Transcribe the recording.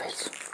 Waffles.